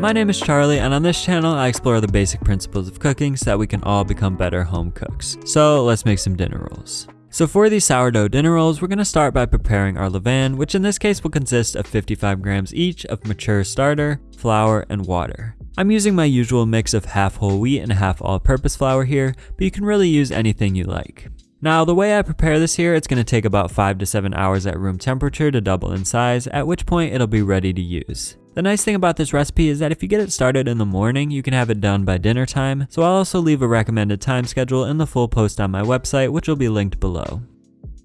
My name is Charlie and on this channel I explore the basic principles of cooking so that we can all become better home cooks. So let's make some dinner rolls. So for these sourdough dinner rolls, we're going to start by preparing our levain, which in this case will consist of 55 grams each of mature starter, flour, and water. I'm using my usual mix of half whole wheat and half all-purpose flour here, but you can really use anything you like. Now the way I prepare this here, it's going to take about 5 to 7 hours at room temperature to double in size, at which point it'll be ready to use. The nice thing about this recipe is that if you get it started in the morning, you can have it done by dinner time, so I'll also leave a recommended time schedule in the full post on my website, which will be linked below.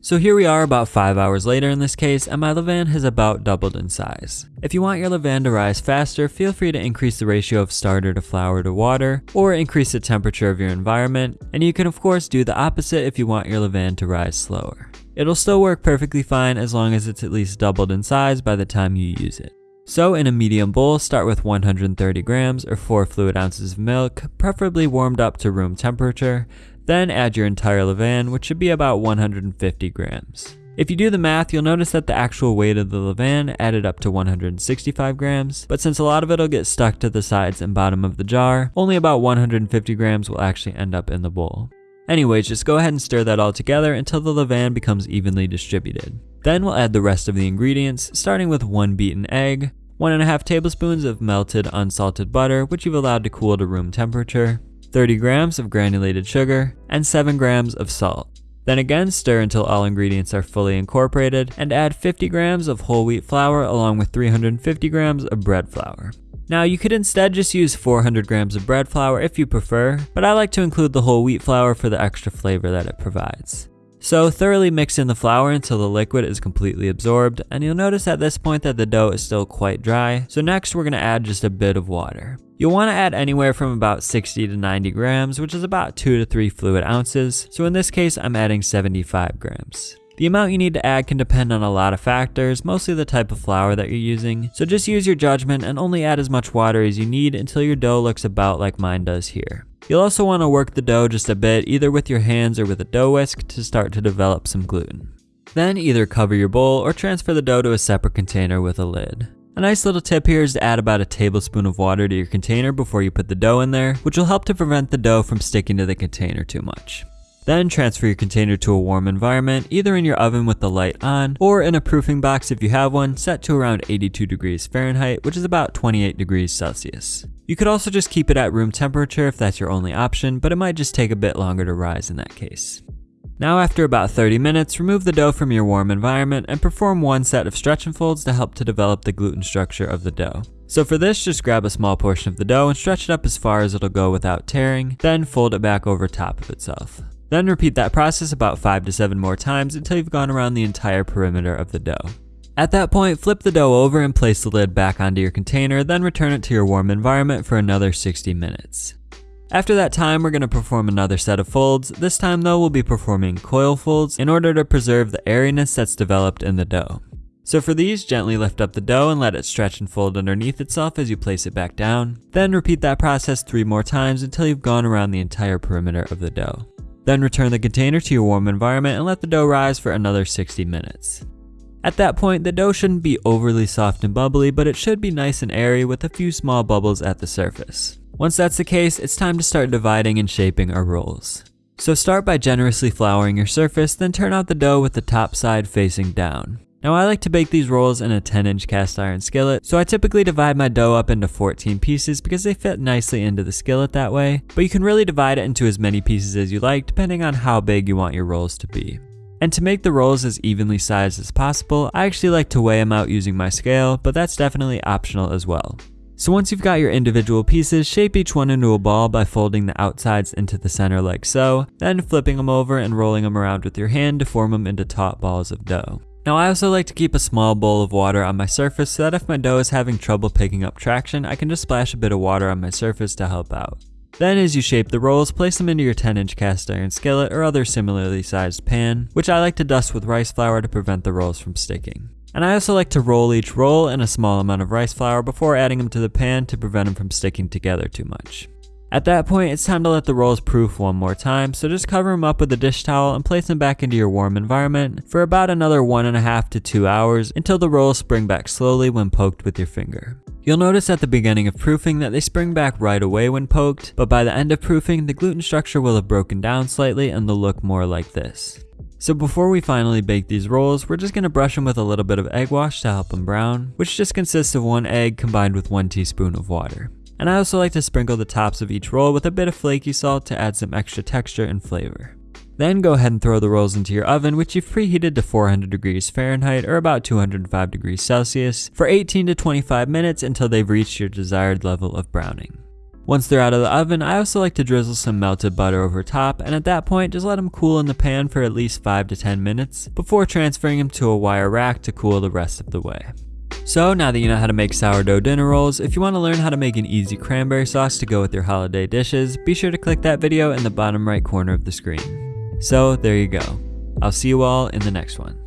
So here we are about 5 hours later in this case, and my levain has about doubled in size. If you want your levain to rise faster, feel free to increase the ratio of starter to flour to water, or increase the temperature of your environment, and you can of course do the opposite if you want your levain to rise slower. It'll still work perfectly fine as long as it's at least doubled in size by the time you use it. So in a medium bowl, start with 130 grams or 4 fluid ounces of milk, preferably warmed up to room temperature, then add your entire levain, which should be about 150 grams. If you do the math, you'll notice that the actual weight of the levain added up to 165 grams, but since a lot of it will get stuck to the sides and bottom of the jar, only about 150 grams will actually end up in the bowl. Anyways, just go ahead and stir that all together until the levain becomes evenly distributed. Then we'll add the rest of the ingredients, starting with one beaten egg, one and a half tablespoons of melted unsalted butter, which you've allowed to cool to room temperature, 30 grams of granulated sugar, and 7 grams of salt. Then again stir until all ingredients are fully incorporated and add 50 grams of whole wheat flour along with 350 grams of bread flour. Now you could instead just use 400 grams of bread flour if you prefer, but I like to include the whole wheat flour for the extra flavor that it provides. So thoroughly mix in the flour until the liquid is completely absorbed, and you'll notice at this point that the dough is still quite dry, so next we're going to add just a bit of water. You'll want to add anywhere from about 60 to 90 grams, which is about 2 to 3 fluid ounces, so in this case I'm adding 75 grams. The amount you need to add can depend on a lot of factors, mostly the type of flour that you're using, so just use your judgment and only add as much water as you need until your dough looks about like mine does here. You'll also want to work the dough just a bit, either with your hands or with a dough whisk to start to develop some gluten. Then either cover your bowl or transfer the dough to a separate container with a lid. A nice little tip here is to add about a tablespoon of water to your container before you put the dough in there, which will help to prevent the dough from sticking to the container too much. Then transfer your container to a warm environment, either in your oven with the light on, or in a proofing box if you have one, set to around 82 degrees Fahrenheit, which is about 28 degrees Celsius. You could also just keep it at room temperature if that's your only option, but it might just take a bit longer to rise in that case. Now after about 30 minutes, remove the dough from your warm environment and perform one set of stretch and folds to help to develop the gluten structure of the dough. So for this, just grab a small portion of the dough and stretch it up as far as it'll go without tearing, then fold it back over top of itself. Then repeat that process about 5 to 7 more times until you've gone around the entire perimeter of the dough. At that point, flip the dough over and place the lid back onto your container, then return it to your warm environment for another 60 minutes. After that time, we're going to perform another set of folds. This time though, we'll be performing coil folds in order to preserve the airiness that's developed in the dough. So for these, gently lift up the dough and let it stretch and fold underneath itself as you place it back down. Then repeat that process three more times until you've gone around the entire perimeter of the dough. Then return the container to your warm environment and let the dough rise for another 60 minutes. At that point, the dough shouldn't be overly soft and bubbly, but it should be nice and airy with a few small bubbles at the surface. Once that's the case, it's time to start dividing and shaping our rolls. So start by generously flouring your surface, then turn out the dough with the top side facing down. Now I like to bake these rolls in a 10 inch cast iron skillet, so I typically divide my dough up into 14 pieces because they fit nicely into the skillet that way, but you can really divide it into as many pieces as you like depending on how big you want your rolls to be. And to make the rolls as evenly sized as possible, I actually like to weigh them out using my scale, but that's definitely optional as well. So once you've got your individual pieces, shape each one into a ball by folding the outsides into the center like so, then flipping them over and rolling them around with your hand to form them into taut balls of dough. Now I also like to keep a small bowl of water on my surface so that if my dough is having trouble picking up traction, I can just splash a bit of water on my surface to help out. Then as you shape the rolls, place them into your 10 inch cast iron skillet or other similarly sized pan, which I like to dust with rice flour to prevent the rolls from sticking. And I also like to roll each roll in a small amount of rice flour before adding them to the pan to prevent them from sticking together too much. At that point, it's time to let the rolls proof one more time, so just cover them up with a dish towel and place them back into your warm environment for about another one and a half to two hours until the rolls spring back slowly when poked with your finger. You'll notice at the beginning of proofing that they spring back right away when poked, but by the end of proofing, the gluten structure will have broken down slightly and they'll look more like this. So before we finally bake these rolls, we're just going to brush them with a little bit of egg wash to help them brown, which just consists of one egg combined with one teaspoon of water. And I also like to sprinkle the tops of each roll with a bit of flaky salt to add some extra texture and flavor. Then go ahead and throw the rolls into your oven which you've preheated to 400 degrees Fahrenheit or about 205 degrees Celsius for 18 to 25 minutes until they've reached your desired level of browning. Once they're out of the oven, I also like to drizzle some melted butter over top and at that point just let them cool in the pan for at least 5 to 10 minutes before transferring them to a wire rack to cool the rest of the way. So now that you know how to make sourdough dinner rolls, if you want to learn how to make an easy cranberry sauce to go with your holiday dishes, be sure to click that video in the bottom right corner of the screen. So there you go. I'll see you all in the next one.